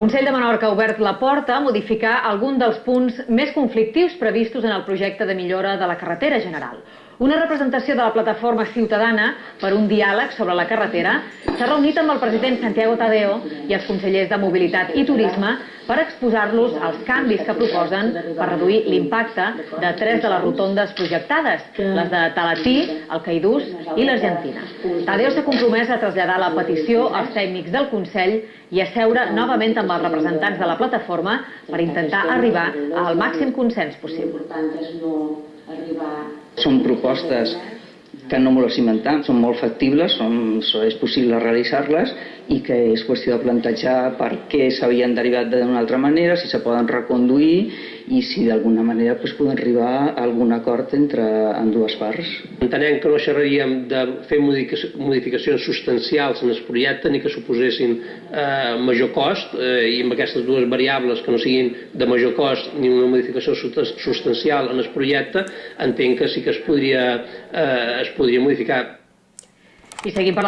El Consell de Menorca ha obert la porta a modificar algun dels punts més conflictius previstos en el projecte de millora de la carretera general. Una representació de la plataforma ciutadana per un diàleg sobre la carretera s'ha reunit amb el president Santiago Tadeo i els consellers de Mobilitat i Turisme per exposar-los els canvis que proposen per reduir l'impacte de tres de les rotondes projectades, les de Talatí, el Caidús i l'Argentina. Tadeo s'ha compromès a traslladar la petició als tècnics del Consell i a seure novament amb els representants de la plataforma per intentar arribar al màxim consens possible. Són propostes que no molt cimentant, són molt factibles, són, és possible realitzar-les i que és qüestió de plantejar per què s'havien derivat d'una altra manera, si se poden reconduir i si d'alguna manera doncs, poden arribar a algun acord entre en dues parts. Entenem que no xerraríem de fer modificacions substancials en el projecte ni que suposessin eh, major cost eh, i amb aquestes dues variables que no siguin de major cost ni una modificació substancial en el projecte entenc que sí que es podria, eh, es podria modificar. I seguim parlant